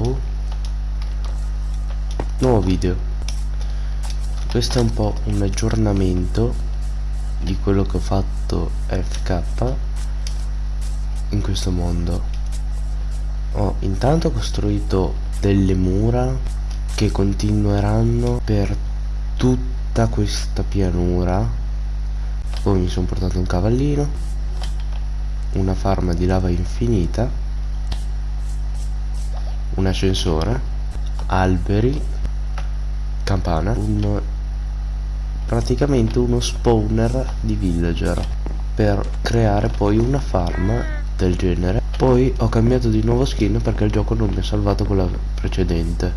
Hello Nuovo video. Questo è un po' un aggiornamento di quello che ho fatto FK in questo mondo. Ho intanto costruito delle mura che continueranno per tutta questa pianura. Poi mi sono portato un cavallino Una farma di lava infinita un ascensore alberi campana un praticamente uno spawner di villager per creare poi una farm del genere. Poi ho cambiato di nuovo skin perché il gioco non mi ha salvato quella precedente.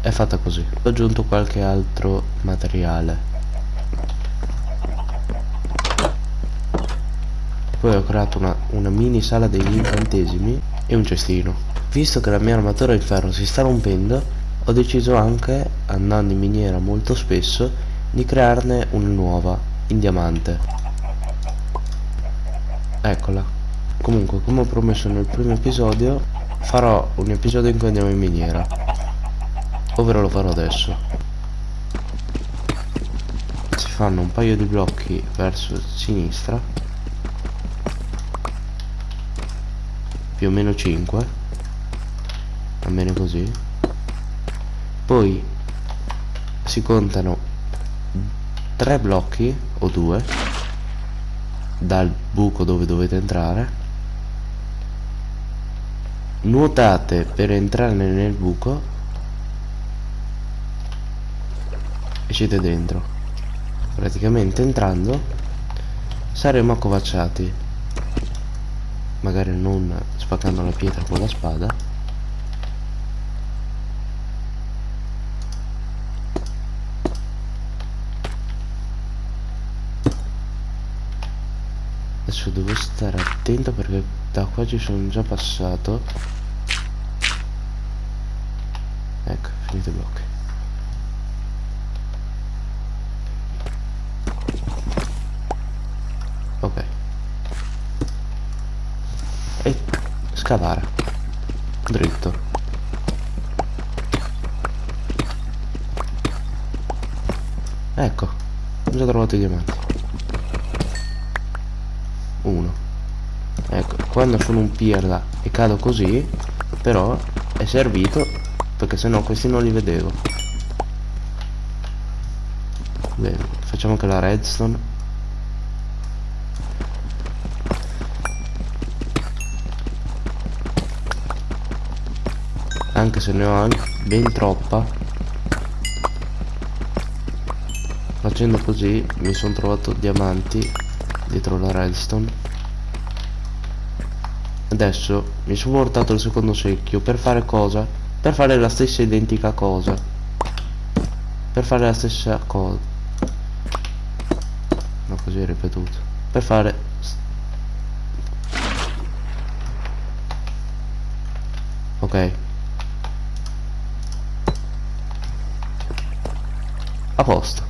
È fatta così. Ho aggiunto qualche altro materiale. Poi ho creato una, una mini sala degli incantesimi e un cestino Visto che la mia armatura di ferro si sta rompendo, ho deciso anche, andando in miniera molto spesso, di crearne una nuova, in diamante. Eccola. Comunque, come ho promesso nel primo episodio, farò un episodio in cui andiamo in miniera. Ovvero lo farò adesso. Si fanno un paio di blocchi verso sinistra. Più o meno 5 va bene così. Poi si contano tre blocchi o due dal buco dove dovete entrare nuotate per entrare nel buco e siete dentro. Praticamente entrando saremo accovacciati magari non spaccando la pietra con la spada. Adesso devo stare attento perché da qua ci sono già passato. Ecco finito i blocchi scavare. Dritto. Ecco ho già trovato i diamanti uno. Ecco quando sono un pirla e cado così però è servito perché sennò questi non li vedevo. Bene facciamo anche la redstone anche se ne ho anche ben troppa. Facendo così mi sono trovato diamanti dietro la redstone adesso mi sono portato il secondo secchio per fare cosa? per fare la stessa identica cosa. Per fare la stessa cosa no così è ripetuto. Per fare ok a posto.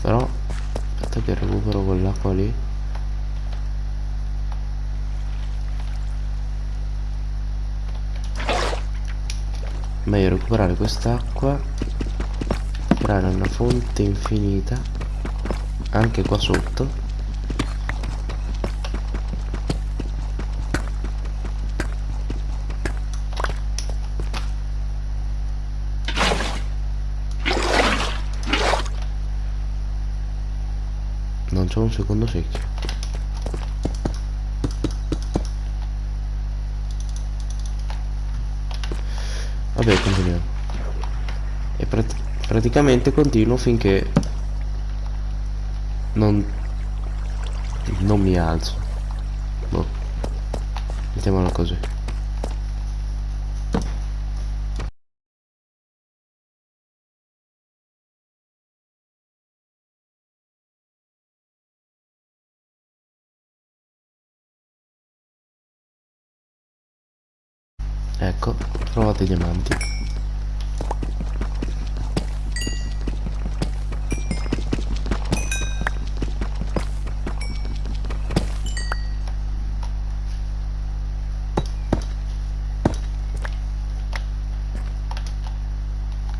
Però aspetta che recupero quell'acqua lì. Meglio recuperare quest'acqua creare una fonte infinita anche qua sotto c'è un secondo secchio. Vabbè continuiamo. E prat praticamente continuo finché non non mi alzo. Boh. Mettiamola così Ecco, trovate i diamanti.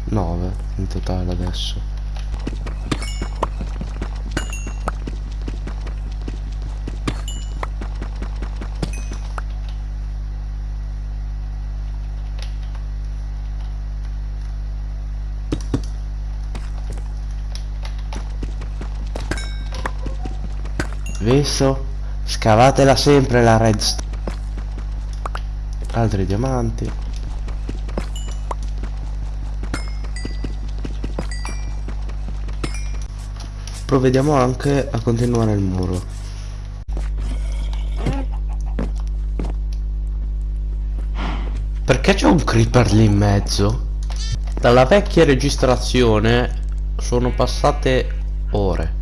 Nove in totale adesso. Visto? Scavatela sempre la redstone. Altri diamanti. Provvediamo anche a continuare il muro. Perché c'è un creeper lì in mezzo? Dalla vecchia registrazione sono passate ore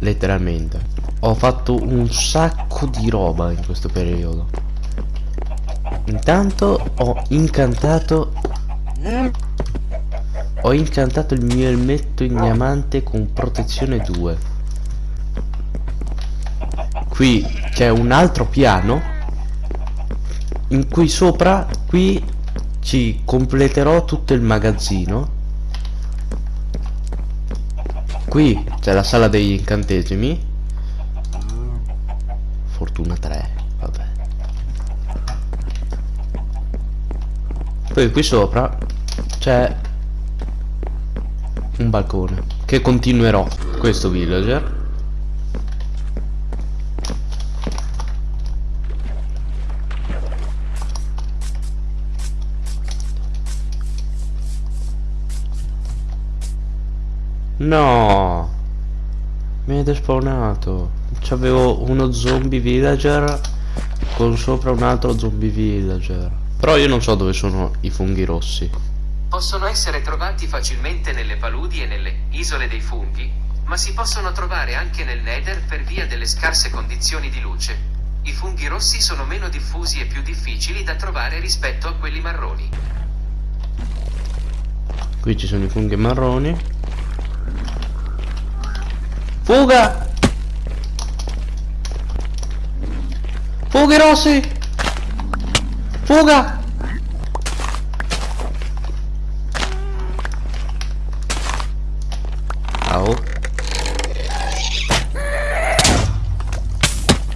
letteralmente. Ho fatto un sacco di roba in questo periodo. Intanto ho incantato ho incantato il mio elmetto in diamante con protezione 2 qui c'è un altro piano. In cui sopra qui ci completerò tutto il magazzino Qui c'è la sala degli incantesimi. Fortuna 3, vabbè. Poi qui sopra c'è un balcone che continuerò questo villager No! Mi è despawnato. C'avevo uno zombie villager con sopra un altro zombie villager. Però io non so dove sono i funghi rossi. Possono essere trovati facilmente nelle paludi e nelle isole dei funghi, ma si possono trovare anche nel Nether per via delle scarse condizioni di luce. I funghi rossi sono meno diffusi e più difficili da trovare rispetto a quelli marroni. Qui ci sono i funghi marroni. Fuga! Fughi rossi! Fuga! Oh.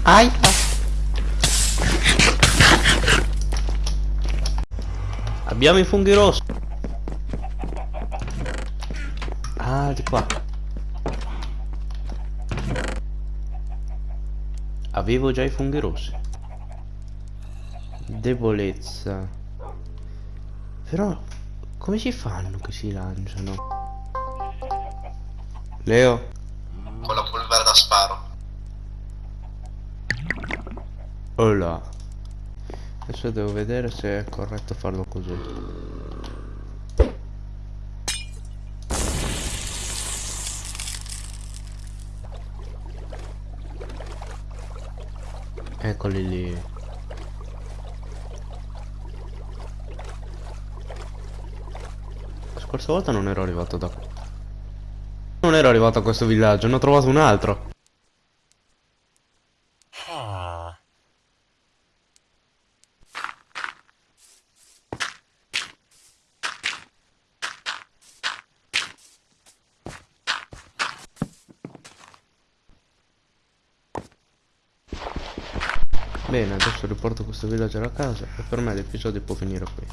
Aia! Abbiamo i funghi rossi. Ah, di qua. Avevo già i funghi rossi. Debolezza. Però, come si fanno che si lanciano? Leo? Con la polvere da sparo. Hola. Adesso devo vedere se è corretto farlo così. Eccoli lì. La scorsa volta non ero arrivato da. Non ero arrivato a questo villaggio, ne ho trovato un altro. Bene, adesso riporto questo villager a casa e per me l'episodio può finire qui.